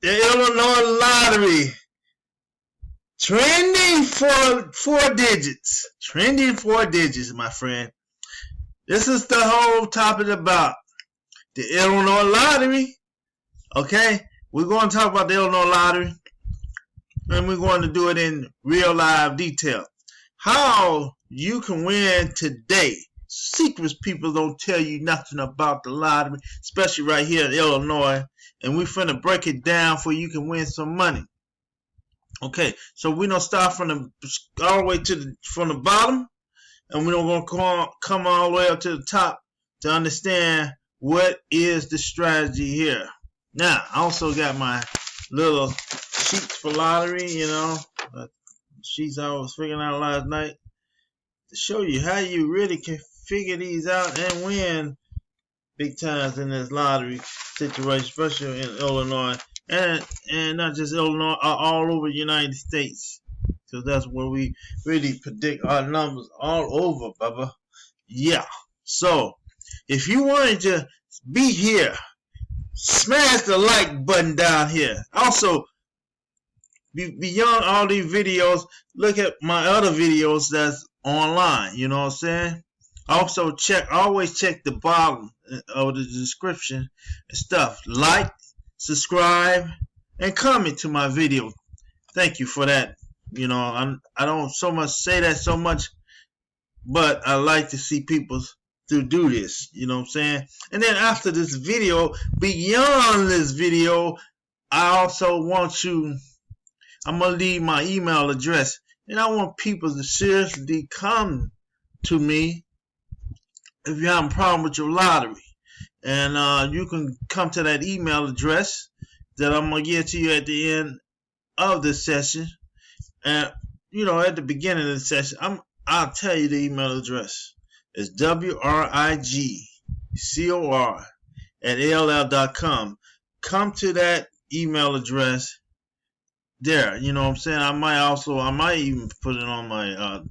the Illinois lottery trending for four digits. Trending four digits, my friend. This is the whole topic about the Illinois lottery. Okay, we're going to talk about the Illinois lottery, and we're going to do it in real live detail. How you can win today. Secrets people don't tell you nothing about the lottery, especially right here in Illinois. And we're finna break it down for you can win some money. Okay, so we don't start from the all the way to the from the bottom, and we don't gonna come come all the way up to the top to understand what is the strategy here. Now, I also got my little sheets for lottery, you know, uh, sheets I was figuring out last night to show you how you really can figure these out and win big times in this lottery situation, especially in Illinois and and not just Illinois, uh, all over the United States. So that's where we really predict our numbers all over, Bubba. Yeah. So if you wanted to be here, smash the like button down here. Also, beyond all these videos, look at my other videos that's online. You know what I'm saying? Also check, always check the bottom uh, of the description and stuff. Like, subscribe, and comment to my video. Thank you for that. You know, I'm, I don't so much say that so much, but I like to see people to do this. You know what I'm saying? And then after this video, beyond this video, I also want you, I'm going to leave my email address. And I want people to seriously come to me if you have a problem with your lottery. And uh, you can come to that email address that I'm going to give to you at the end of the session. And, you know, at the beginning of the session, I'm, I'll tell you the email address. It's W-R-I-G-C-O-R at AOL.com. Come to that email address there. You know what I'm saying? I might also, I might even put it on my uh,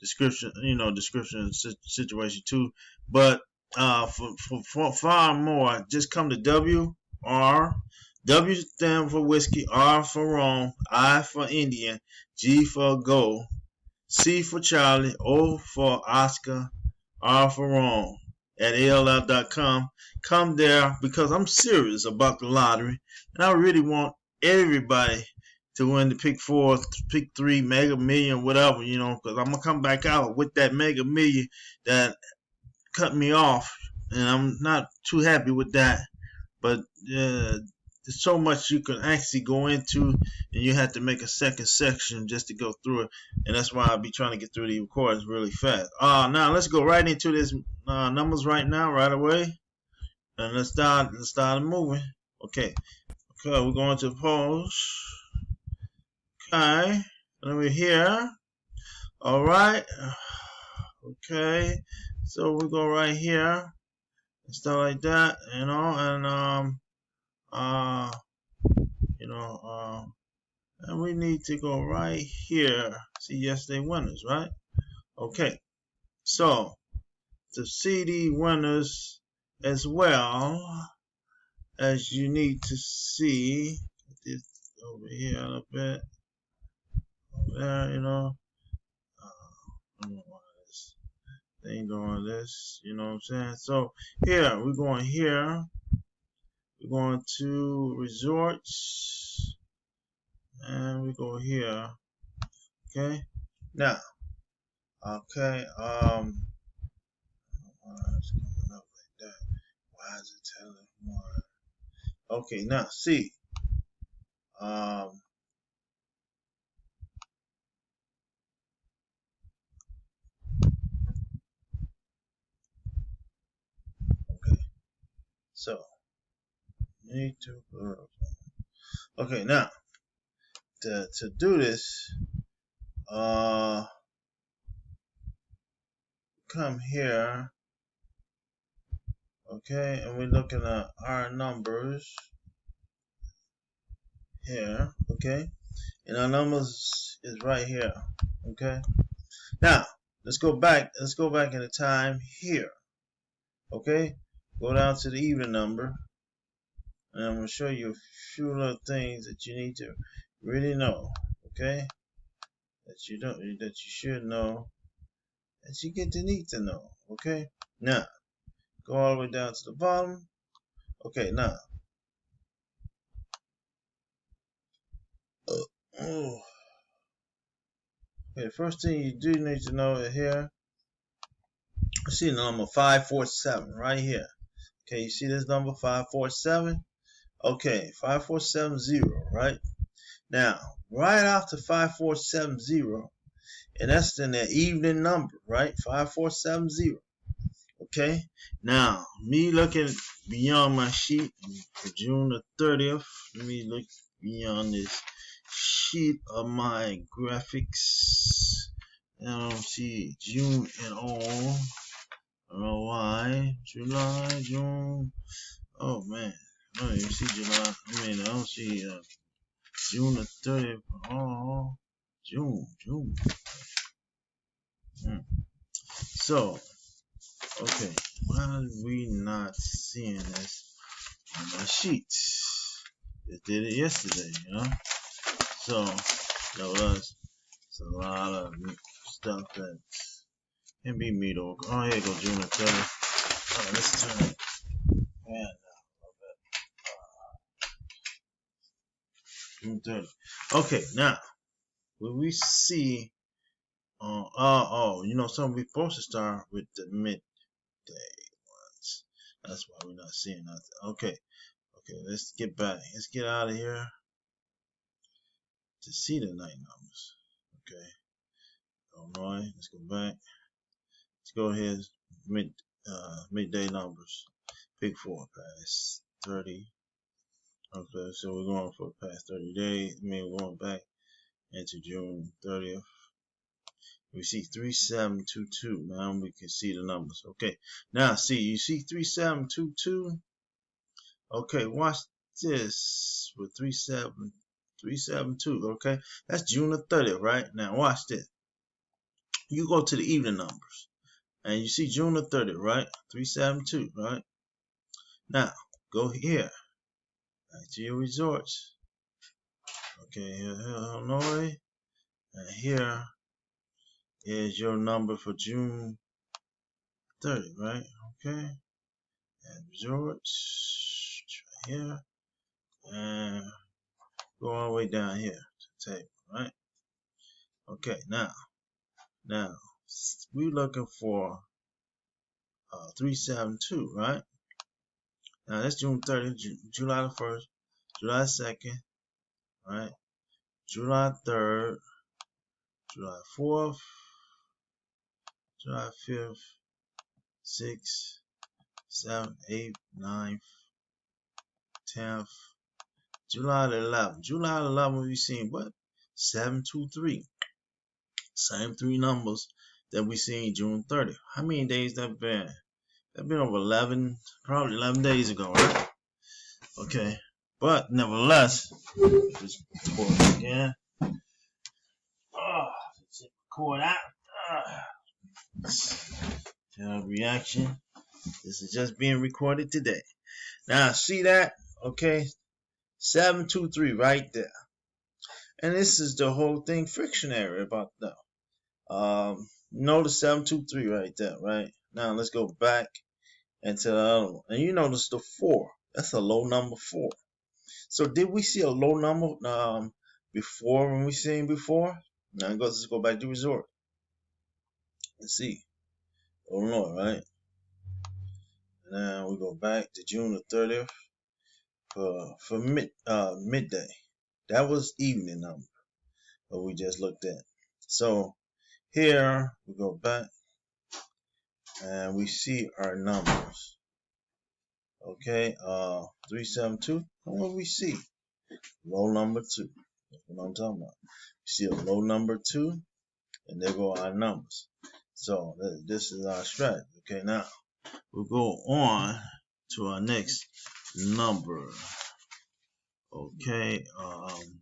description, you know, description situation too. But uh, for, for, for far more, just come to W R W stand for whiskey, R for Rome, I for Indian, G for go, C for Charlie, O for Oscar, R for Rome at ALF.com. Come there because I'm serious about the lottery and I really want everybody to win the pick four, pick three, mega million, whatever, you know, because I'm going to come back out with that mega million that cut me off and I'm not too happy with that. But uh, there's so much you can actually go into and you have to make a second section just to go through it and that's why I'll be trying to get through the recordings really fast. Uh now let's go right into this uh, numbers right now right away and let's start let's start moving. Okay okay we're going to pause okay and we're here all right okay so we go right here and stuff like that you know and um uh, you know, uh, and we need to go right here. See yesterday winners, right? Okay. So the winners as well as you need to see this over here a bit. There, you know. Uh, they ain't doing this, you know what I'm saying? So here, we're going here. We're going to resorts. And we go here. Okay? Now okay um why is it telling more? Okay now see um so need to okay now to, to do this uh come here okay and we're looking at our numbers here okay and our numbers is right here okay. Now let's go back let's go back in the time here okay go down to the even number And I'm going to show you a few little things that you need to really know, okay? That you don't, that you should know, that you get to need to know, okay? Now, go all the way down to the bottom. Okay, now. Uh, oh. Okay, the first thing you do need to know here. See the number 547 right here. Okay, you see this number 547? Okay, 5470, right? Now, right after 5470, and that's in the evening number, right? 5470. Okay, now, me looking beyond my sheet June the 30th, let me look beyond this sheet of my graphics. I don't see June at all. Don't know why. July, June. Oh man. I don't see July. I mean, I don't see uh, June the 30th. Oh, June, June. Hmm. So, okay, why are we not seeing this on my sheets? It did it yesterday, you know? So, that was a lot of stuff that be mediocre. Oh, here go June the 30th. Oh, let's turn it. June 30th. Okay, now, when we see, uh, oh, oh, you know, something we supposed to start with the midday ones. That's why we're not seeing nothing. Okay, okay, let's get back. Let's get out of here to see the night numbers. Okay, Illinois, let's go back. Let's go ahead, mid, uh, midday numbers. Pick four, past 30. Okay, so we're going for past 30 days. I mean, we're going back into June 30th. We see 3722. Now we can see the numbers. Okay, now see, you see 3722. Okay, watch this with 37372. Okay, that's June the 30th, right? Now watch this. You go to the evening numbers and you see June the 30th, right? 372, right? Now go here back to your resorts. Okay, here, Illinois. And here is your number for June 30, right? Okay. And resorts right here. And go all the way down here to the table, right? Okay, now, now, we're looking for uh, 372, right? Now that's June 30th, July the 1st, July 2nd, right? July 3rd, July 4th, July 5th, 6th, 7th, 8th, 9th, 10th, July the 11th. July the 11th, we seen what? 723. Same three numbers that we seen June 30th. How many days that been? That been over 11, probably 11 days ago, right? Okay. But nevertheless, just record again. Oh, let's record out. Uh, reaction. This is just being recorded today. Now, see that? Okay. 723 right there. And this is the whole thing frictionary about that. Um, notice 723 right there, right? Now let's go back into the other one. And you notice the 4. That's a low number 4. So did we see a low number um, before when we seen before? Now let's go back to resort. Let's see. Illinois, right? Now we go back to June the 30th for for mid uh midday. That was evening number what we just looked at. So here we go back and we see our numbers. Okay, uh 372. And What we see? Low number two. That's what I'm talking about. We see a low number two, and there go our numbers. So this is our strategy. Okay, now we'll go on to our next number. Okay, um,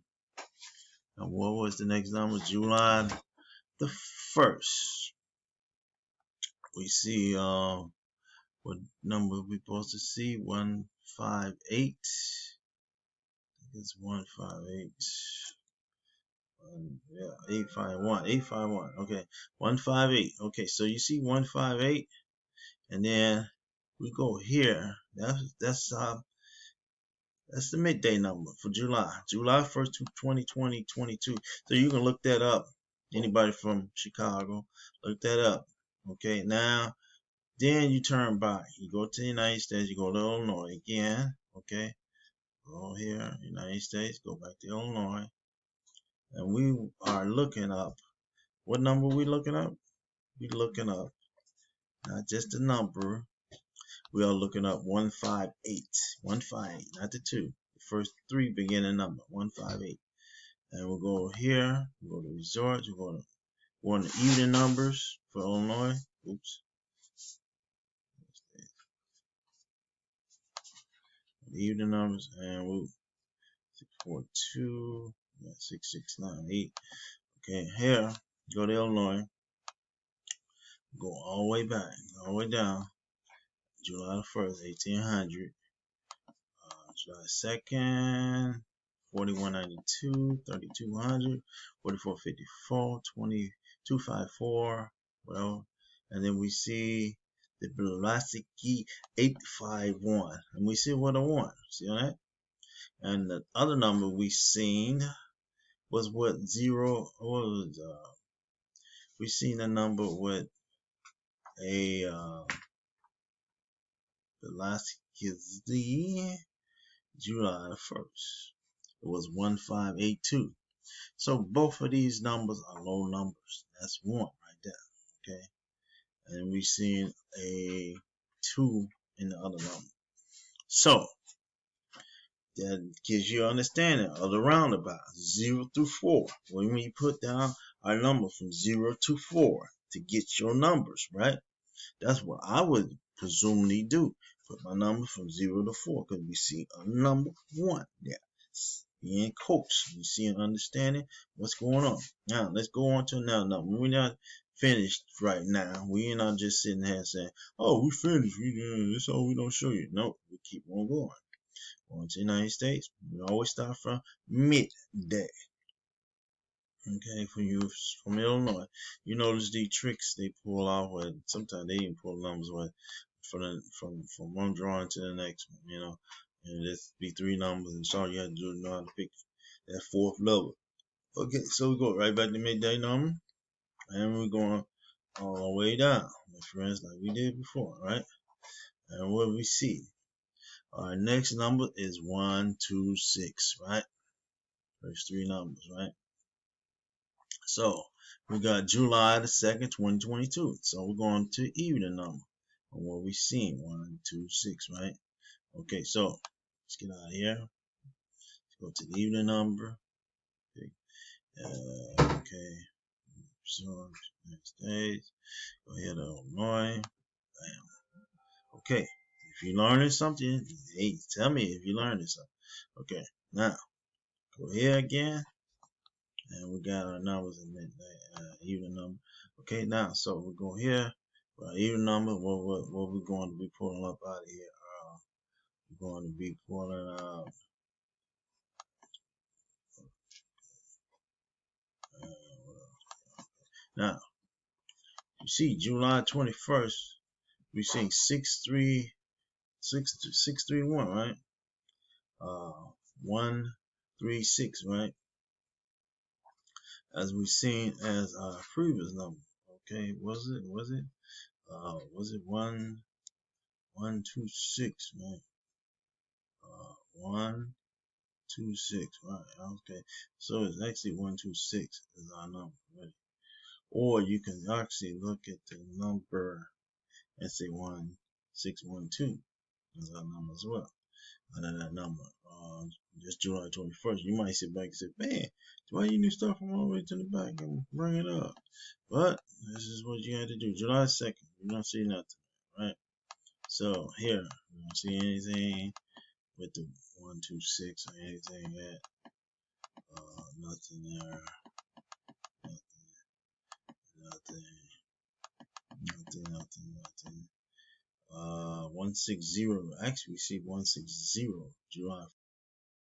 and what was the next number? July the first. We see um, what number we supposed to see? One five eight. It's one five eight. Um, yeah, eight five one. Eight five one. Okay, one five eight. Okay, so you see one five eight, and then we go here. That's that's uh that's the midday number for July. July 1st, 2020, 22. So you can look that up. Anybody from Chicago, look that up. Okay, now then you turn back. You go to the United States, you go to Illinois again. Okay, go here, United States, go back to Illinois. And we are looking up. What number we looking up? We looking up not just the number, we are looking up 158. 158, not the two. The first three beginning number, 158. And we'll go here, we'll go to resorts, we'll go to even numbers for Illinois. Oops. Even numbers and we'll 642, 6698. Okay, here, go to Illinois, go all the way back, all the way down, July 1st, 1800. Uh, July 2nd, 4192, 3200, 4454, 2254, well, and then we see the Blavatsky 851, and we see what I want. See that? And the other number we seen was what zero was uh, we seen a number with a uh, the July 1st. It was 1582. So both of these numbers are low numbers. That's one right there. Okay. And we seen a two in the other number. So that gives you understanding of the roundabout. Zero through four. When we put down our number from zero to four to get your numbers, right? That's what I would presumably do. Put my number from zero to four because we see a number one there. Being coached. You see and understanding what's going on. Now let's go on to another number. We're not finished right now. We're not just sitting here saying, Oh, we finished. We that's all we don't show you. No, we keep on going. Going to the United States. We always start from midday. Okay, for you from Illinois, you notice the tricks they pull out where sometimes they even pull numbers where from from from one drawing to the next one, you know, and this be three numbers, and so you have to know how to pick that fourth level. Okay, so we go right back to midday number, and we're going all the way down, my friends, like we did before, right? And what we see, our next number is one, two, six, right? First three numbers, right? So we got July the 2nd, 2022. So we're going to even number And what we seen. One, two, six, right? Okay, so let's get out of here. Let's go to the evening number. Okay. Uh, okay. So next days. Go ahead to Illinois. Bam. Okay. If you're learning something, hey, tell me if you're learning something. Okay. Now, go here again and we got our numbers in uh, even number. Okay, now, so we go here, uh, even number, what, what, what we're going to be pulling up out of here. Going to be pulling out, uh, now, you see, July 21st, we see 63, 631, right? Uh, 136, right? as we've seen as our previous number. Okay, was it was it uh was it one one two six right? One two six right okay so it's actually one two six is our number right or you can actually look at the number and say one six one two is our number as well under that number uh, just July 21st you might sit back and say man why you need start from all the way to the back and bring it up? But this is what you had to do. July 2nd, you don't see nothing, right? So here, you don't see anything with the 126 or anything yet. Uh, nothing there. Nothing. Nothing. Nothing, nothing, nothing. Uh, 160. Actually, we see 160. July